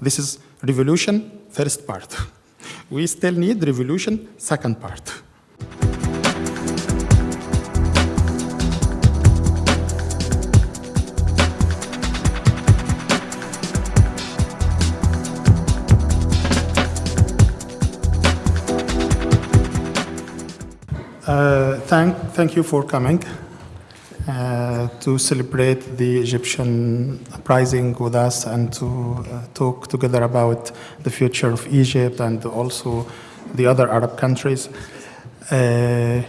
This is revolution, first part. We still need revolution, second part. Uh, thank, thank you for coming uh, to celebrate the Egyptian uprising with us and to uh, talk together about the future of Egypt and also the other Arab countries. Uh,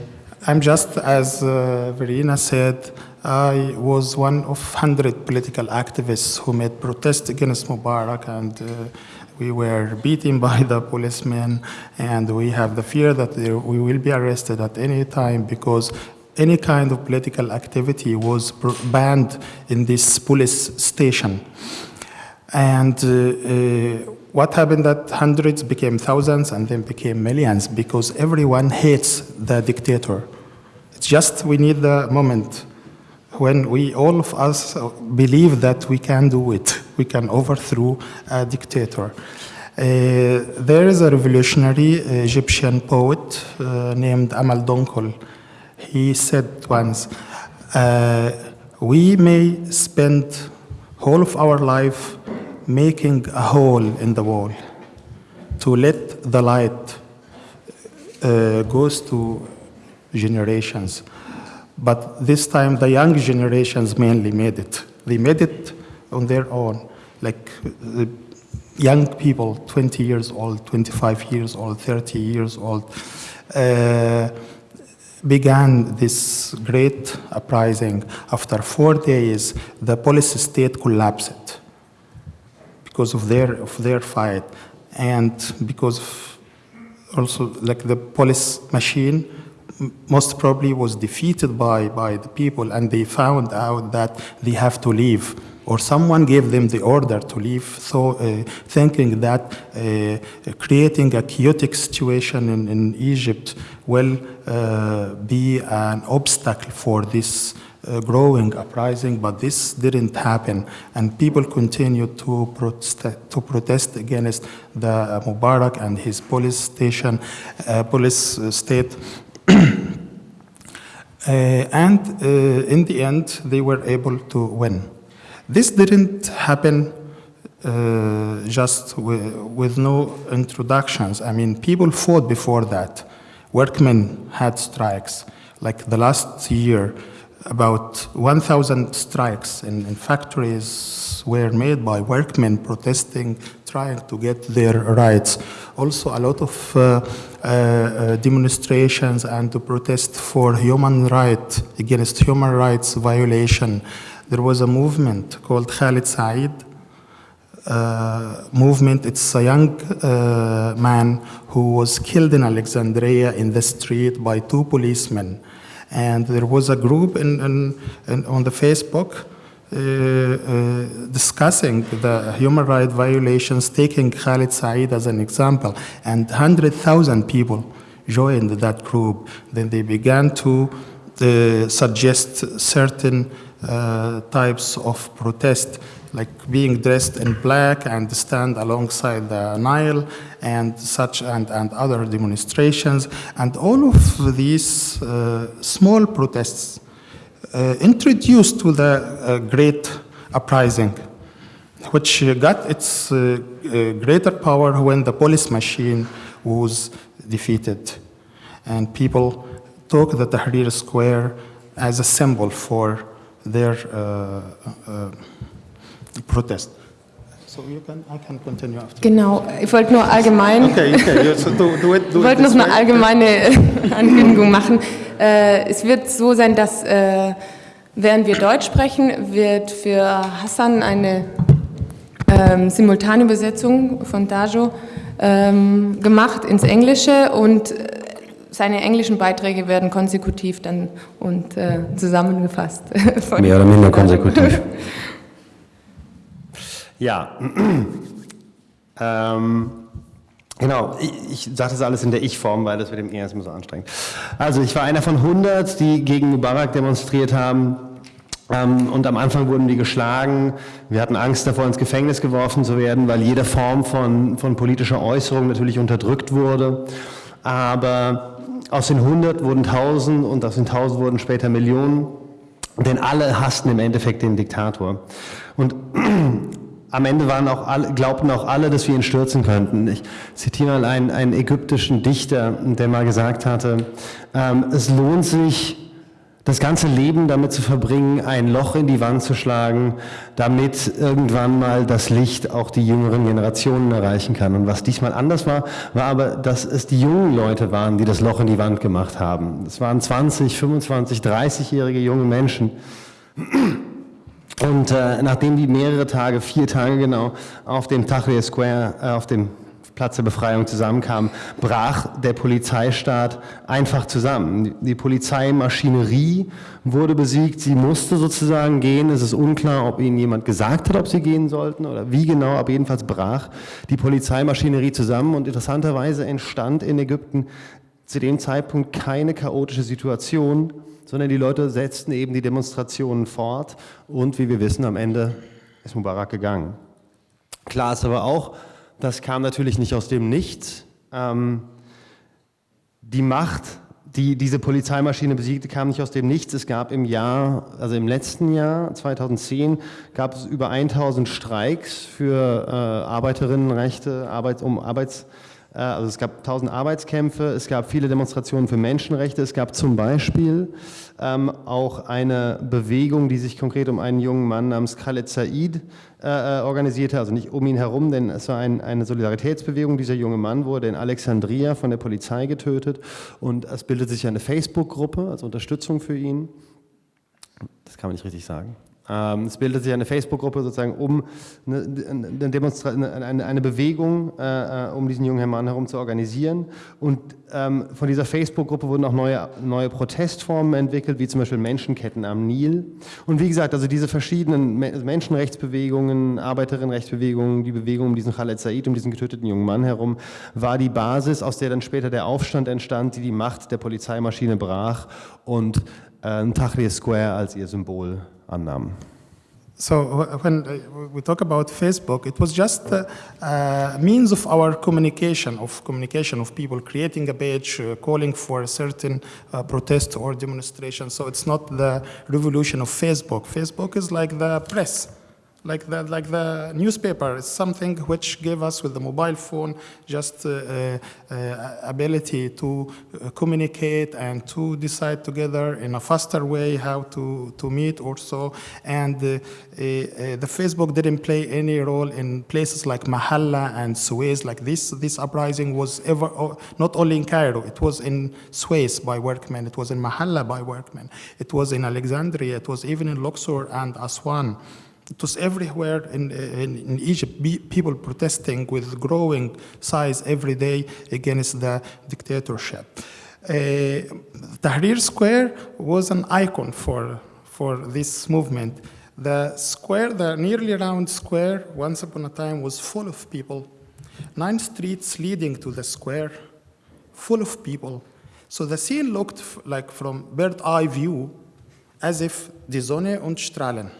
I'm just, as uh, Verena said, I was one of 100 political activists who made protest against Mubarak and uh, we were beaten by the policemen and we have the fear that we will be arrested at any time because any kind of political activity was banned in this police station. And uh, uh, what happened that hundreds became thousands and then became millions because everyone hates the dictator. It's just we need the moment when we all of us believe that we can do it, we can overthrow a dictator. Uh, there is a revolutionary Egyptian poet uh, named Amal Donkol. He said once, uh, we may spend whole of our life making a hole in the wall to let the light uh, goes to generations. But this time, the young generations mainly made it. They made it on their own, like the young people, 20 years old, 25 years old, 30 years old, uh, began this great uprising. After four days, the police state collapsed because of their, of their fight and because also like the police machine most probably was defeated by, by the people and they found out that they have to leave or someone gave them the order to leave. So uh, thinking that uh, creating a chaotic situation in, in Egypt will uh, be an obstacle for this uh, growing uprising, but this didn't happen, and people continued to protest, to protest against the Mubarak and his police station, uh, police state uh, and uh, in the end, they were able to win. This didn't happen uh, just with, with, no introductions. I mean, people fought before that. Workmen had strikes. Like the last year, about 1,000 strikes in, in, factories were made by workmen protesting, trying to get their rights. Also, a lot of uh, uh, demonstrations and to protest for human rights, against human rights violation. There was a movement called Khalid Said, uh, movement. It's a young uh, man who was killed in Alexandria in the street by two policemen. And there was a group in, in, in on the Facebook discussing the human rights violations, taking Khalid Said as an example, and 100,000 people joined that group. Then they began to uh, suggest certain uh, types of protest like being dressed in black and stand alongside the Nile and such and, and other demonstrations. And all of these uh, small protests uh, introduced to the uh, Great Uprising, which got its uh, greater power when the police machine was defeated. And people took the Tahrir Square as a symbol for their protest. So you can, I can continue after. Genau, ich wollte nur allgemein, okay, okay. So do, do it, do wollte noch eine allgemeine Ankündigung machen. Äh, es wird so sein, dass äh, während wir Deutsch sprechen, wird für Hassan eine ähm, Simultanübersetzung von Dajo ähm, gemacht ins Englische und äh, seine englischen Beiträge werden konsekutiv dann und äh, zusammengefasst. Mehr oder minder konsekutiv. Ja, ähm, genau, ich, ich sage das alles in der Ich-Form, weil das mit dem E ist immer so anstrengend. Also ich war einer von 100, die gegen Mubarak demonstriert haben Ähm, und am Anfang wurden die geschlagen. Wir hatten Angst davor, ins Gefängnis geworfen zu werden, weil jede Form von, von politischer Äußerung natürlich unterdrückt wurde. Aber aus den 100 wurden 1000 und aus den 1000 wurden später Millionen. Denn alle hassten im Endeffekt den Diktator. Und am Ende waren auch alle, glaubten auch alle, dass wir ihn stürzen könnten. Ich zitiere mal einen, einen ägyptischen Dichter, der mal gesagt hatte, ähm, es lohnt sich, das ganze Leben damit zu verbringen, ein Loch in die Wand zu schlagen, damit irgendwann mal das Licht auch die jüngeren Generationen erreichen kann. Und was diesmal anders war, war aber, dass es die jungen Leute waren, die das Loch in die Wand gemacht haben. Es waren 20, 25, 30-jährige junge Menschen. Und äh, nachdem die mehrere Tage, vier Tage genau, auf dem Tahrir Square, äh, auf dem Platz der Befreiung zusammenkamen, brach der Polizeistaat einfach zusammen. Die Polizeimaschinerie wurde besiegt, sie musste sozusagen gehen. Es ist unklar, ob ihnen jemand gesagt hat, ob sie gehen sollten oder wie genau, aber jedenfalls brach die Polizeimaschinerie zusammen und interessanterweise entstand in Ägypten zu dem Zeitpunkt keine chaotische Situation, sondern die Leute setzten eben die Demonstrationen fort und wie wir wissen, am Ende ist Mubarak gegangen. Klar ist aber auch, das kam natürlich nicht aus dem Nichts. Ähm, die Macht, die diese Polizeimaschine besiegte, kam nicht aus dem Nichts. Es gab im Jahr, also im letzten Jahr, 2010, gab es über 1000 Streiks für äh, Arbeiterinnenrechte, Arbeits, um Arbeits äh, also es gab tausend Arbeitskämpfe, es gab viele Demonstrationen für Menschenrechte, es gab zum Beispiel ähm, auch eine Bewegung, die sich konkret um einen jungen Mann namens Khaled Said äh, äh, organisierte, also nicht um ihn herum, denn es war ein, eine Solidaritätsbewegung. Dieser junge Mann wurde in Alexandria von der Polizei getötet und es bildet sich eine Facebook-Gruppe als Unterstützung für ihn. Das kann man nicht richtig sagen. Ähm, es bildet sich eine Facebook-Gruppe sozusagen um eine, eine, eine Bewegung, äh, äh, um diesen jungen Mann herum zu organisieren. Und ähm, von dieser Facebook-Gruppe wurden auch neue, neue Protestformen entwickelt, wie zum Beispiel Menschenketten am Nil. Und wie gesagt, also diese verschiedenen Menschenrechtsbewegungen, Arbeiterinnenrechtsbewegungen, die Bewegung um diesen Khaled Said, um diesen getöteten jungen Mann herum, war die Basis, aus der dann später der Aufstand entstand, die die Macht der Polizeimaschine brach und äh, Tahrir Square als ihr Symbol So when uh, we talk about Facebook, it was just a, a, means of our communication, of communication of people creating a page, uh, calling for a certain uh, protest or demonstration. So it's not the revolution of Facebook. Facebook is like the press like the, like the newspaper is something which gave us with the mobile phone just uh, uh, uh, ability to uh, communicate and to decide together in a faster way how to, to meet also. And uh, uh, the Facebook didn't play any role in places like Mahalla and Suez like this. This uprising was ever, not only in Cairo, it was in Suez by workmen, it was in Mahalla by workmen, it was in Alexandria, it was even in Luxor and Aswan. It was everywhere in, in, in, Egypt, people protesting with growing size every day against the dictatorship. Uh, Tahrir Square was an icon for, for this movement. The square, the nearly round square, once upon a time was full of people. Nine streets leading to the square, full of people. So the scene looked like from bird eye view as if die Sonne und Strahlen.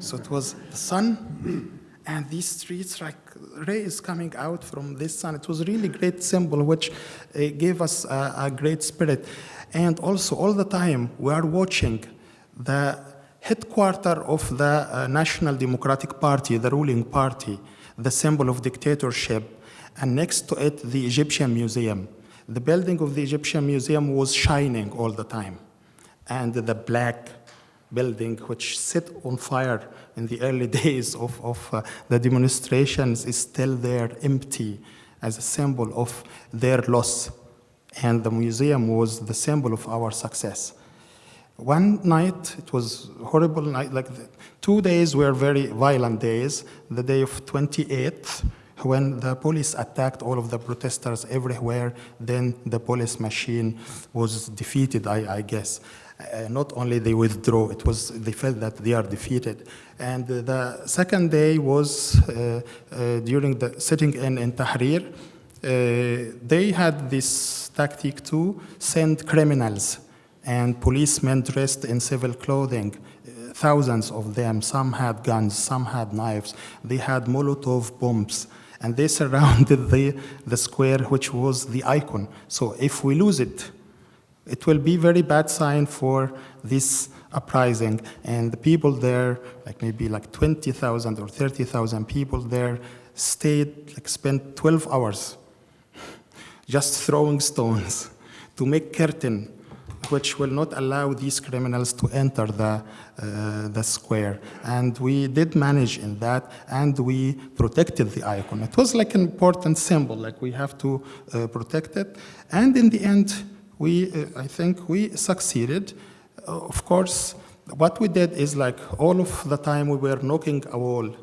So it was the sun and these streets like rays coming out from this sun. It was really great symbol which uh, gave us a, a, great spirit. And also all the time we are watching the headquarter of the uh, National Democratic Party, the ruling party, the symbol of dictatorship, and next to it the Egyptian Museum. The building of the Egyptian Museum was shining all the time. And the black building which set on fire in the early days of, of uh, the demonstrations is still there empty as a symbol of their loss. And the museum was the symbol of our success. One night, it was horrible night, like the, two days were very violent days. The day of 28th, when the police attacked all of the protesters everywhere, then the police machine was defeated, I, I guess uh, not only they withdraw, it was, they felt that they are defeated. And the second day was uh, uh, during the sitting in, in Tahrir, uh, they had this tactic to send criminals and policemen dressed in civil clothing uh, thousands of them. Some had guns, some had knives. They had Molotov bombs. And they surrounded the, the square, which was the icon. So if we lose it, it will be very bad sign for this uprising. And the people there, like maybe like 20,000 or 30,000 people there, stayed, like spent 12 hours just throwing stones to make curtain which will not allow these criminals to enter the, uh, the square. And we did manage in that, and we protected the icon. It was like an important symbol, like we have to uh, protect it. And in the end, we, uh, I think we succeeded. Uh, of course, what we did is like all of the time we were knocking a wall.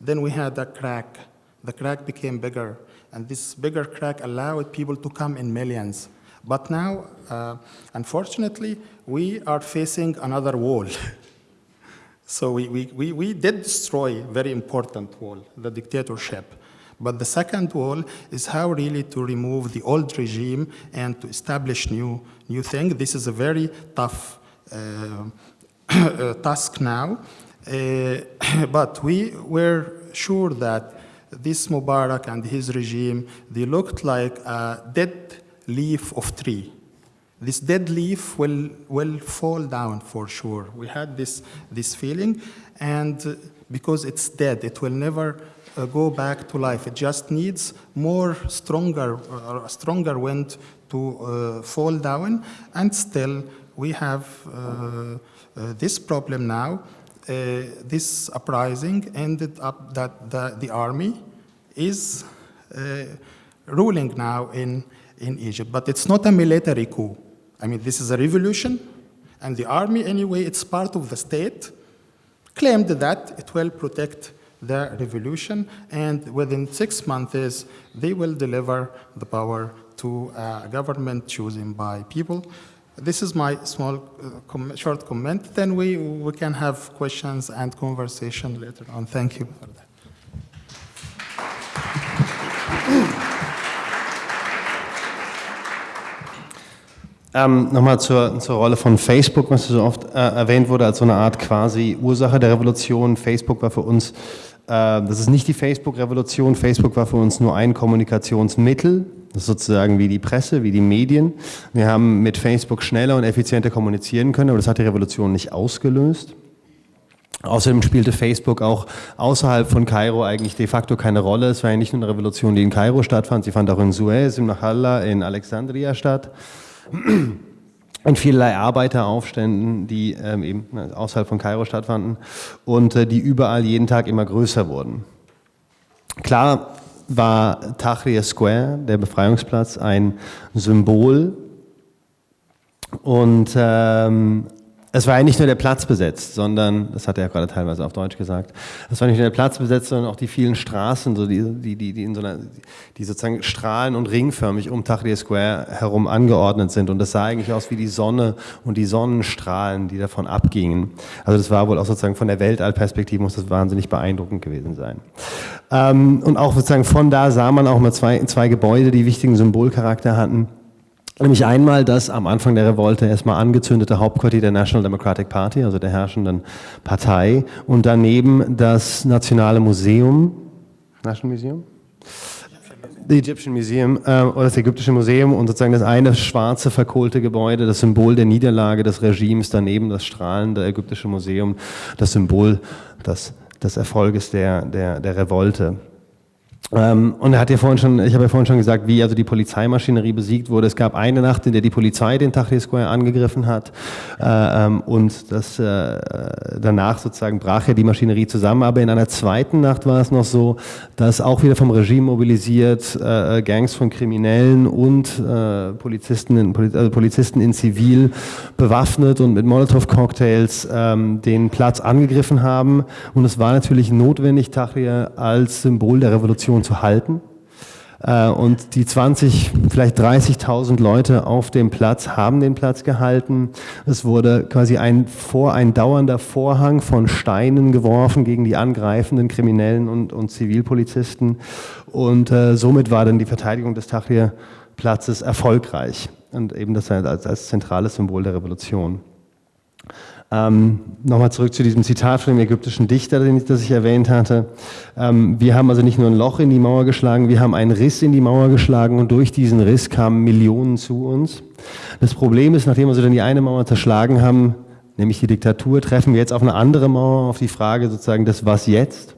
Then we had a crack. The crack became bigger, and this bigger crack allowed people to come in millions. But now, uh, unfortunately, we are facing another wall. so we, we, we, we did destroy very important wall, the dictatorship. But the second wall is how really to remove the old regime and to establish new, new thing. This is a very tough uh, task now. Uh, but we were sure that this Mubarak and his regime, they looked like a dead leaf of tree. This dead leaf will, will fall down for sure. We had this, this feeling, and because it's dead, it will never uh, go back to life. It just needs more stronger, uh, stronger wind to uh, fall down, and still we have uh, uh, this problem now. Uh, this uprising ended up that the, the army is ruling now in in Egypt. But it's not a military coup. I mean, this is a revolution, and the army, anyway, it's part of the state, claimed that it will protect the revolution, and within six months, they will deliver the power to a government chosen by people. This is my small, uh, com short comment. Then we, we can have questions and conversation later on. Thank you for that. Ähm, Nochmal zur, zur Rolle von Facebook, was so oft äh, erwähnt wurde, als so eine Art quasi Ursache der Revolution. Facebook war für uns, äh, das ist nicht die Facebook-Revolution, Facebook war für uns nur ein Kommunikationsmittel, das ist sozusagen wie die Presse, wie die Medien. Wir haben mit Facebook schneller und effizienter kommunizieren können, aber das hat die Revolution nicht ausgelöst. Außerdem spielte Facebook auch außerhalb von Kairo eigentlich de facto keine Rolle. Es war ja nicht nur eine Revolution, die in Kairo stattfand, sie fand auch in Suez, in Nachalla, in Alexandria statt in vielerlei Arbeiteraufständen, die ähm, eben außerhalb von Kairo stattfanden und äh, die überall jeden Tag immer größer wurden. Klar war Tahrir Square, der Befreiungsplatz, ein Symbol und ähm, es war ja nicht nur der Platz besetzt, sondern, das hat er ja gerade teilweise auf Deutsch gesagt, es war nicht nur der Platz besetzt, sondern auch die vielen Straßen, so die, die, die, die, in so einer, die sozusagen strahlen und ringförmig um Tahrir Square herum angeordnet sind. Und das sah eigentlich aus wie die Sonne und die Sonnenstrahlen, die davon abgingen. Also das war wohl auch sozusagen von der Weltallperspektive muss das wahnsinnig beeindruckend gewesen sein. Ähm, und auch sozusagen von da sah man auch mal zwei, zwei Gebäude, die wichtigen Symbolcharakter hatten. Nämlich einmal das am Anfang der Revolte erstmal angezündete Hauptquartier der National Democratic Party, also der herrschenden Partei, und daneben das Nationale Museum, National Museum? The Egyptian Museum äh, oder das Ägyptische Museum und sozusagen das eine schwarze verkohlte Gebäude, das Symbol der Niederlage des Regimes, daneben das strahlende Ägyptische Museum, das Symbol des, des Erfolges der, der, der Revolte. Ähm, und er hat ja vorhin schon, ich habe ja vorhin schon gesagt, wie also die Polizeimaschinerie besiegt wurde. Es gab eine Nacht, in der die Polizei den Tahrir Square angegriffen hat äh, ähm, und das, äh, danach sozusagen brach ja die Maschinerie zusammen. Aber in einer zweiten Nacht war es noch so, dass auch wieder vom Regime mobilisiert äh, Gangs von Kriminellen und äh, Polizisten, in, also Polizisten in Zivil bewaffnet und mit Molotow-Cocktails ähm, den Platz angegriffen haben. Und es war natürlich notwendig, Tahrir als Symbol der Revolution zu halten. Äh, und die 20, vielleicht 30.000 Leute auf dem Platz haben den Platz gehalten. Es wurde quasi ein, vor, ein dauernder Vorhang von Steinen geworfen gegen die angreifenden Kriminellen und, und Zivilpolizisten. Und äh, somit war dann die Verteidigung des Tahrir-Platzes erfolgreich. Und eben das als, als zentrales Symbol der Revolution. Ähm, Nochmal zurück zu diesem Zitat von dem ägyptischen Dichter, den das ich erwähnt hatte. Ähm, wir haben also nicht nur ein Loch in die Mauer geschlagen, wir haben einen Riss in die Mauer geschlagen und durch diesen Riss kamen Millionen zu uns. Das Problem ist, nachdem wir so dann die eine Mauer zerschlagen haben, nämlich die Diktatur, treffen wir jetzt auf eine andere Mauer, auf die Frage sozusagen des Was jetzt?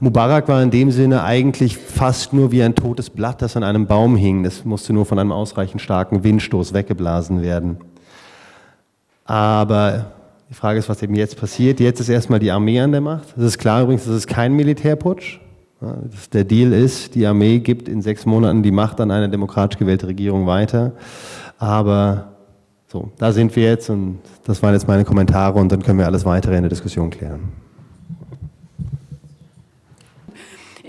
Mubarak war in dem Sinne eigentlich fast nur wie ein totes Blatt, das an einem Baum hing. Das musste nur von einem ausreichend starken Windstoß weggeblasen werden. Aber die Frage ist, was eben jetzt passiert. Jetzt ist erstmal die Armee an der Macht. Es ist klar übrigens, das ist kein Militärputsch. Der Deal ist, die Armee gibt in sechs Monaten die Macht an eine demokratisch gewählte Regierung weiter. Aber so, da sind wir jetzt und das waren jetzt meine Kommentare und dann können wir alles weitere in der Diskussion klären.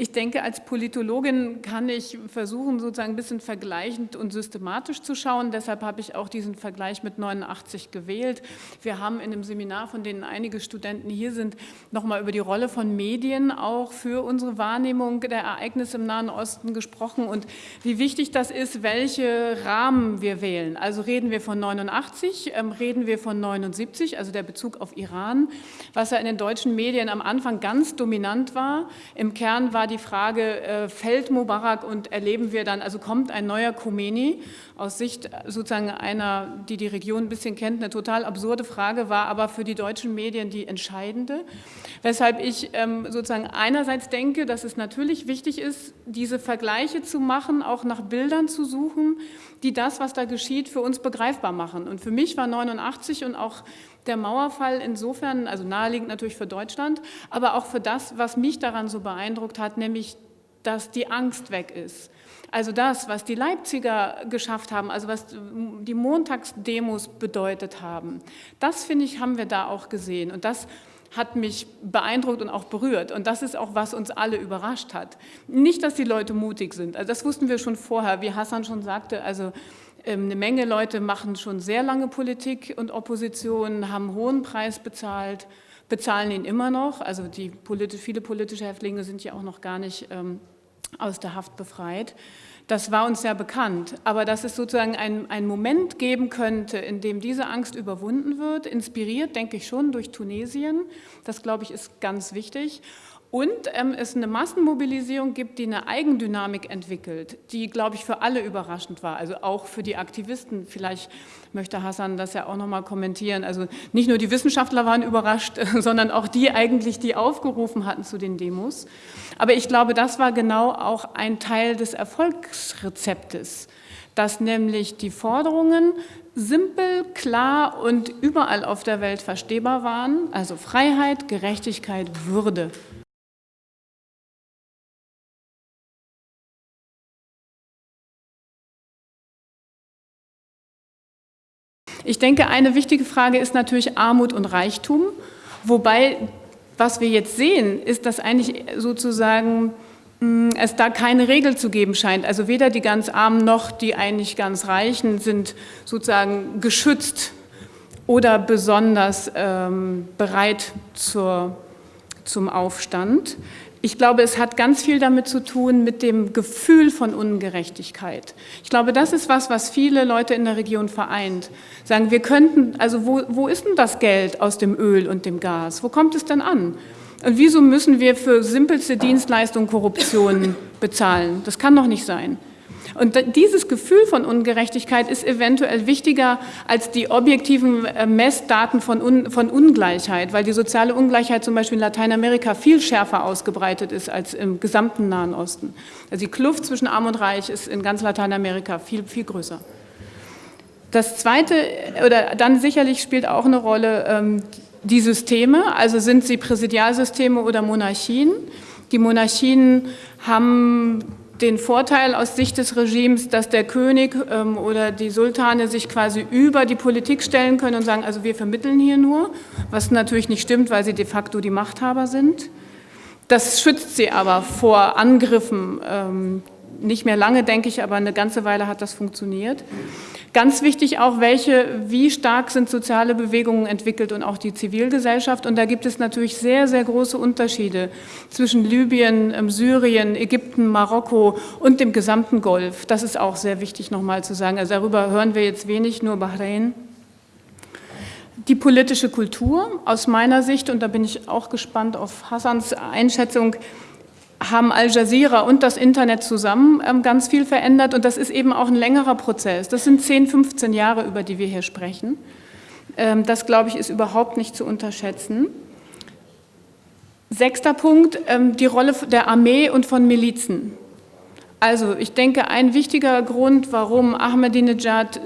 Ich denke, als Politologin kann ich versuchen, sozusagen ein bisschen vergleichend und systematisch zu schauen. Deshalb habe ich auch diesen Vergleich mit 89 gewählt. Wir haben in einem Seminar, von denen einige Studenten hier sind, nochmal über die Rolle von Medien auch für unsere Wahrnehmung der Ereignisse im Nahen Osten gesprochen und wie wichtig das ist, welche Rahmen wir wählen. Also reden wir von 89, ähm, reden wir von 79, also der Bezug auf Iran, was ja in den deutschen Medien am Anfang ganz dominant war. Im Kern war die Frage, äh, fällt Mubarak und erleben wir dann, also kommt ein neuer Khomeini, aus Sicht sozusagen einer, die die Region ein bisschen kennt, eine total absurde Frage, war aber für die deutschen Medien die entscheidende. Weshalb ich ähm, sozusagen einerseits denke, dass es natürlich wichtig ist, diese Vergleiche zu machen, auch nach Bildern zu suchen, die das, was da geschieht, für uns begreifbar machen. Und für mich war 89 und auch der Mauerfall insofern, also naheliegend natürlich für Deutschland, aber auch für das, was mich daran so beeindruckt hat, nämlich, dass die Angst weg ist. Also das, was die Leipziger geschafft haben, also was die Montagsdemos bedeutet haben, das finde ich, haben wir da auch gesehen. Und das hat mich beeindruckt und auch berührt. Und das ist auch, was uns alle überrascht hat. Nicht, dass die Leute mutig sind. Also das wussten wir schon vorher, wie Hassan schon sagte. Also eine Menge Leute machen schon sehr lange Politik und Opposition, haben hohen Preis bezahlt, bezahlen ihn immer noch. Also die politisch, viele politische Häftlinge sind ja auch noch gar nicht ähm, aus der Haft befreit. Das war uns ja bekannt, aber dass es sozusagen einen Moment geben könnte, in dem diese Angst überwunden wird, inspiriert, denke ich schon, durch Tunesien. Das, glaube ich, ist ganz wichtig. Und ähm, es eine Massenmobilisierung gibt, die eine Eigendynamik entwickelt, die, glaube ich, für alle überraschend war, also auch für die Aktivisten. Vielleicht möchte Hassan das ja auch nochmal kommentieren. Also nicht nur die Wissenschaftler waren überrascht, sondern auch die eigentlich, die aufgerufen hatten zu den Demos. Aber ich glaube, das war genau auch ein Teil des Erfolgsrezeptes, dass nämlich die Forderungen simpel, klar und überall auf der Welt verstehbar waren, also Freiheit, Gerechtigkeit, Würde. Ich denke, eine wichtige Frage ist natürlich Armut und Reichtum, wobei, was wir jetzt sehen, ist, dass eigentlich sozusagen hm, es da keine Regel zu geben scheint. Also weder die ganz Armen noch die eigentlich ganz Reichen sind sozusagen geschützt oder besonders ähm, bereit zur, zum Aufstand. Ich glaube, es hat ganz viel damit zu tun mit dem Gefühl von Ungerechtigkeit. Ich glaube, das ist was, was viele Leute in der Region vereint. Sagen, wir könnten, also wo, wo ist denn das Geld aus dem Öl und dem Gas? Wo kommt es denn an? Und wieso müssen wir für simpelste Dienstleistungen Korruption bezahlen? Das kann doch nicht sein. Und dieses Gefühl von Ungerechtigkeit ist eventuell wichtiger als die objektiven äh, Messdaten von, Un von Ungleichheit, weil die soziale Ungleichheit zum Beispiel in Lateinamerika viel schärfer ausgebreitet ist als im gesamten Nahen Osten. Also die Kluft zwischen Arm und Reich ist in ganz Lateinamerika viel, viel größer. Das Zweite, oder dann sicherlich spielt auch eine Rolle ähm, die Systeme, also sind sie Präsidialsysteme oder Monarchien. Die Monarchien haben den Vorteil aus Sicht des Regimes, dass der König ähm, oder die Sultane sich quasi über die Politik stellen können und sagen, also wir vermitteln hier nur, was natürlich nicht stimmt, weil sie de facto die Machthaber sind. Das schützt sie aber vor Angriffen, ähm, nicht mehr lange, denke ich, aber eine ganze Weile hat das funktioniert. Ganz wichtig auch, welche, wie stark sind soziale Bewegungen entwickelt und auch die Zivilgesellschaft. Und da gibt es natürlich sehr, sehr große Unterschiede zwischen Libyen, ähm, Syrien, Ägypten, Marokko und dem gesamten Golf. Das ist auch sehr wichtig nochmal zu sagen. Also darüber hören wir jetzt wenig, nur Bahrain. Die politische Kultur aus meiner Sicht, und da bin ich auch gespannt auf Hassans Einschätzung, haben Al Jazeera und das Internet zusammen ähm, ganz viel verändert und das ist eben auch ein längerer Prozess. Das sind 10, 15 Jahre, über die wir hier sprechen. Ähm, das, glaube ich, ist überhaupt nicht zu unterschätzen. Sechster Punkt, ähm, die Rolle der Armee und von Milizen. Also ich denke, ein wichtiger Grund, warum Ahmadinejad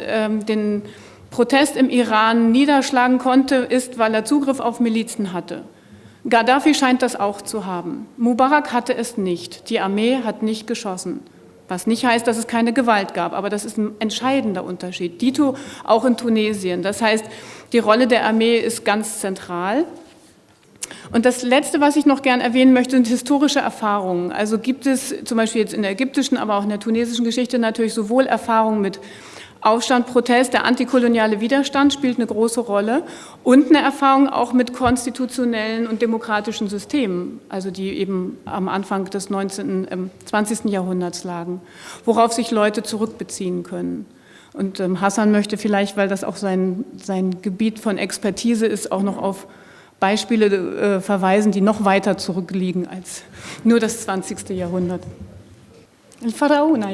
den Protest im Iran niederschlagen konnte, ist, weil er Zugriff auf Milizen hatte. Gaddafi scheint das auch zu haben. Mubarak hatte es nicht. Die Armee hat nicht geschossen. Was nicht heißt, dass es keine Gewalt gab, aber das ist ein entscheidender Unterschied. Dito auch in Tunesien. Das heißt, die Rolle der Armee ist ganz zentral. Und das Letzte, was ich noch gern erwähnen möchte, sind historische Erfahrungen. Also gibt es zum Beispiel jetzt in der ägyptischen, aber auch in der tunesischen Geschichte natürlich sowohl Erfahrungen mit Aufstand, Protest, der antikoloniale Widerstand spielt eine große Rolle und eine Erfahrung auch mit konstitutionellen und demokratischen Systemen, also die eben am Anfang des 19., äh, 20. Jahrhunderts lagen, worauf sich Leute zurückbeziehen können. Und ähm, Hassan möchte vielleicht, weil das auch sein, sein Gebiet von Expertise ist, auch noch auf Beispiele äh, verweisen, die noch weiter zurückliegen als nur das 20. Jahrhundert. El Faraona,